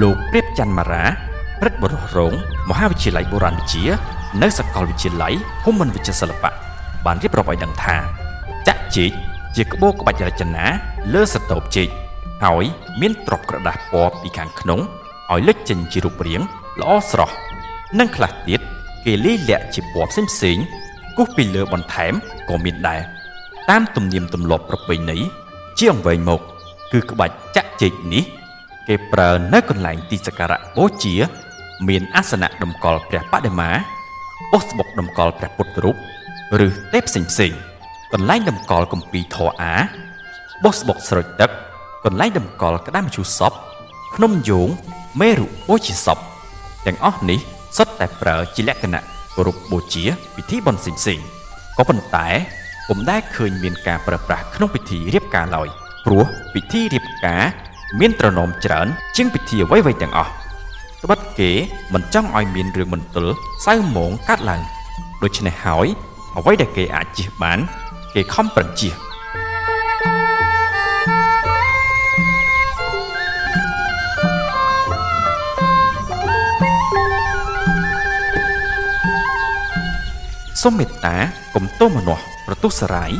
លោកព្រាបច័ន្ទមារាព្រឹទ្ធបរិះរងមហាវិទ្យាល័យបុរាណវិទ្យានៅសាកលវិទ្យាល័យភូមិន្ទវិទ្យាសិល្បៈបានរៀបរាប់ឲ្យដឹងថាចាក់ចេកជាក្បូរក្បាច់រចនាលើសតូបចេកហើយមានទ្រាប់ក្រដាសពណ៌ពីខាងក្នុងឲ្យលេចចេញជារូបរាងល្អស្រស់និងខ្លះទៀតគេលាយលាក់ជាពណ៌ផ្សេងផ្សេងៗគូសពីលើបន្ថែមក៏មានដែរតាមទំនៀមទម្លាប់ប្រពៃណីជាអង្វែងមក គឺក្បាច់ចាក់ចេកនេះ គេប្រើនៅកន្លែងទីសក្ការៈបូជា មានអាសនៈតម្កល់ព្រះបដិមាបុស្បុកតម្កល់ព្រះពុទ្ធរូបឬទេពផ្សេងផ្សេងៗកន្លែងតម្កល់គម្ពីរធរអាបុស្បុកស្រោចទឹក កន្លែងតម្កល់ក្តាមជូរសពភ្នំយោងមេរុបូជាសពទាំងអស់នេះសុទ្ធតែប្រើជាលក្ខណៈគោរពបូជាពិធីបុណ្យផ្សេងៗក៏ប៉ុន្តែពុំដែលឃើញមានការប្រើប្រាស់ក្នុងពិធីរៀបការឡើយព្រោះពិធីរៀបការ មានត្រណមច្រើន ជាងពិធីអ្វីៗទាំងអស់ត្បិតគេមិនចង់ឲ្យមានរឿងមន្ទិលសៅហ្មងកាត់ឡើងដូច្នេះហើយអ្វីដែលគេអាចជៀសបាន គេខំប្រឹងជៀសសូមមេត្តាកុំទោសមនាស់ប្រទុសរាយ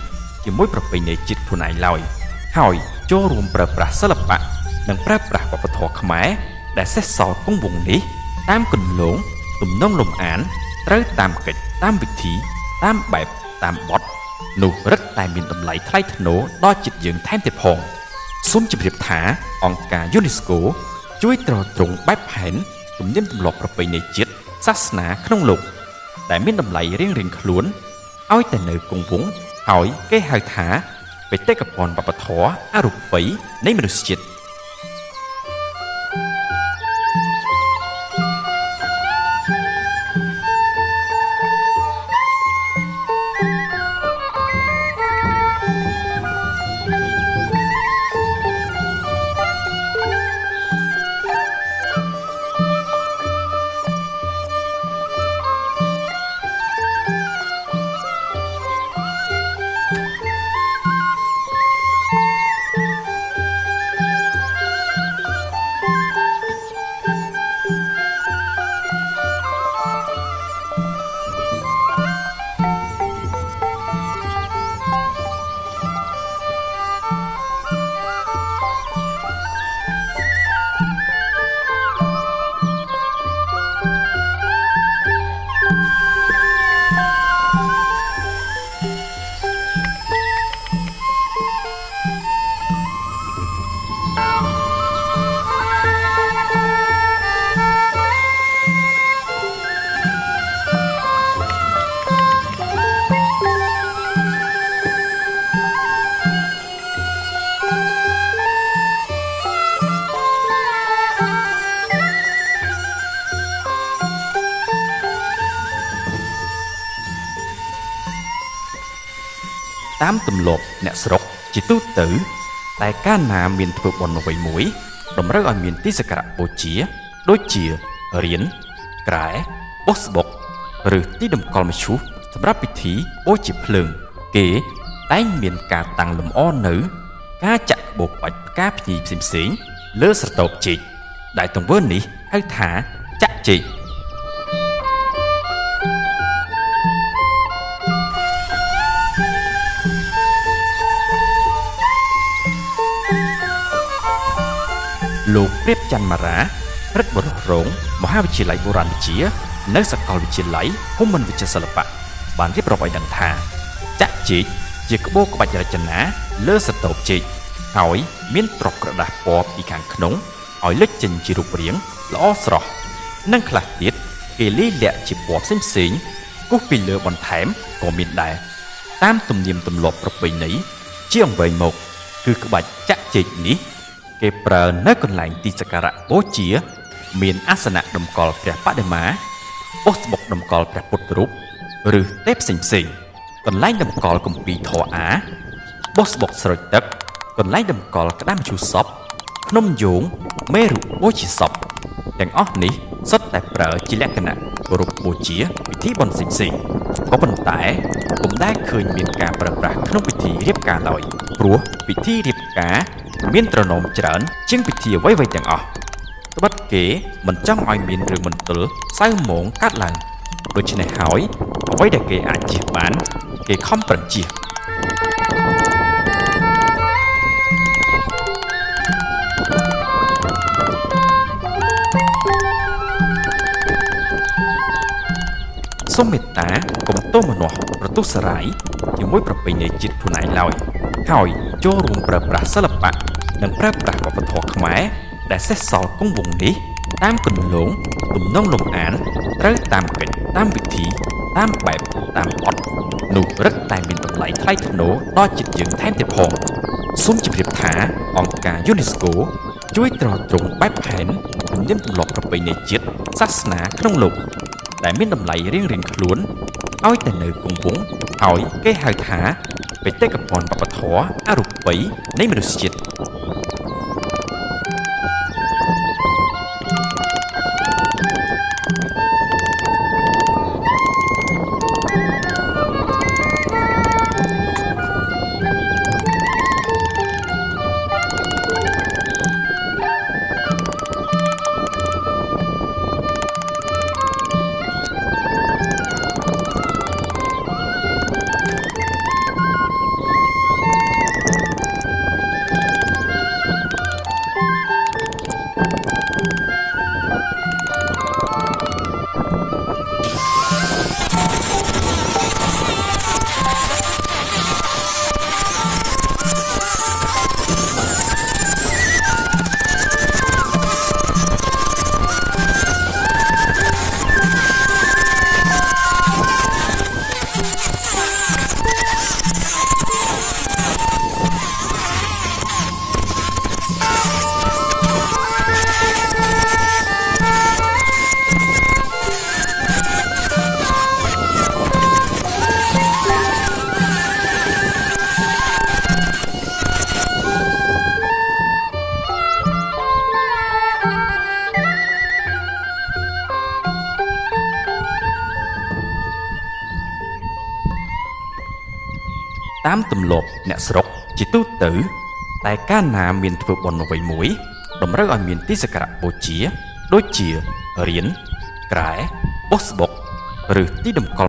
ជាមួយប្រពៃណីជាតិខ្លួនឯងឡើយហើយចូលរួមប្រើប្រាស់សិល្បៈ និងប្រើប្រាស់វប្បធម៌ខ្មែរដែលសេះសល់គង់វង្សនេះ តាមគន្លងទំនងលំអានត្រូវតាមកិច្ចតាមវិធី តាមបែបតាមបទនោះរឹតតែមានតម្លៃថ្លៃថ្នូរដល់ចិត្តយើងថែមទៀតផងសូមជម្រាបថាអង្គការ UNESCO ជួយទ្រទ្រង់បែបផែនទំនៀមទម្លាប់ប្រពៃណីជាតិសាសនាក្នុងលោក ដែលមានតម្លៃរៀងៗខ្លួនឲ្យតែនៅគង់វង្សហើយគេហៅថាបេតិកភណ្ឌវប្បធម៌អរូបីនៃមនុស្សជាតិ តាមទម្លាប់អ្នកស្រុកជាទូទៅតែកាលណាមានធ្វើបុណ្យអ្វីមួយតម្រូវឲ្យមានទីសក្ការៈបូជា ដូចជារៀនក្រែបុស្បុកឬទីតម្កល់មឈូសសម្រាប់ពិធីបូជាភ្លើង គេតែងមានការតាំងលម្អនៅ ការចាក់ក្បូរក្បាច់ផ្កាភ្ញីផ្សេងៗលើស្រតោបចេកដែលទង្វើនេះហៅថាចាក់ចេក លោកព្រាបច័ន្ទមារាព្រឹទ្ធបរិះរងមហាវិទ្យាល័យបុរាណវិទ្យានៅសាកលវិទ្យាល័យភូមិន្ទវិទ្យាសិល្បៈបានរៀបរាប់ឲ្យដឹងថាចាក់ចេកជាក្បូរក្បាច់រចនាលើសតូបចេកហើយមានទ្រាប់ក្រដាសពណ៌ពីខាងក្នុងឲ្យលេចចេញជារូបរាងល្អស្រស់និងខ្លះទៀតគេលាយលាក់ជាពណ៌ផ្សេងផ្សេងៗគូសពីលើបន្ថែមក៏មានដែរតាមទំនៀមទម្លាប់ប្រពៃណីជាអង្វែងមក គឺក្បាច់ចាក់ចេកនេះ គេប្រើនៅកន្លែងទីសក្ការៈបូជា មានអាសនៈតម្កល់ព្រះបដិមាបុស្បុកតម្កល់ព្រះពុទ្ធរូបឬទេពផ្សេងផ្សេងៗកន្លែងតម្កល់គម្ពីរធរអាបុស្បុកស្រោចទឹក កន្លែងតម្កល់ក្តាមជូរសពភ្នំយោងមេរុបូជាសពទាំងអស់នេះសុទ្ធតែប្រើជាលក្ខណៈគោរពបូជាពិធីបុណ្យផ្សេងៗ ក៏ប៉ុន្តែពុំដែលឃើញមានការប្រើប្រាស់ក្នុងពិធីរៀបការឡើយព្រោះពិធីរៀបការមានត្រណមច្រើន ជាងពិធីអ្វីៗទាំងអស់ត្បិតគេមិនចង់ឲ្យមានរឿងមន្ទិលសៅហ្មងកាត់ឡើងដូច្នេះហើយអ្វីដែលគេអាចជៀសបាន គេខំប្រឹងជៀស សូមមេត្តាកុំទោសមនាស់ប្រទុសរាយជាមួយប្រពៃណីជាតិខ្លួនឯងឡើយហើយចូលរួមប្រើប្រាស់សិល្បៈនិងប្រើប្រាស់វប្បធម៌ខ្មែរដែលសេសសល់គង់វង្សនេះតាមគន្លងទំនងលំអានត្រូវតាមកិច្ចតាមវិធី តាមបែបតាមអត់នោះរឹតតែមានតម្លៃថ្លៃថ្នូរដល់ចិត្តយើងថែមទៀតផងសូមជម្រាបថាអង្គការ UNESCO ជួយត្រួតត្រងបែបផែនជំនាញទម្លាប់ប្រពៃណីជាតិសាសនាក្នុងលោក ដែលមានតម្លៃរៀងៗខ្លួនឲ្យតែនៅគង់វង្សហើយគេហៅថាបេតិកភណ្ឌវប្បធម៌អរូបីនៃមនុស្សជាតិ តាមទម្លាប់អ្នកស្រុកជាទូទៅ តែកាលណាមានធ្វើបុណ្យអ្វីមួយ តម្រូវឲ្យមានទីសក្ការៈបូជា ដូចជារៀនក្រែបុស្បុកឬទីតម្កល់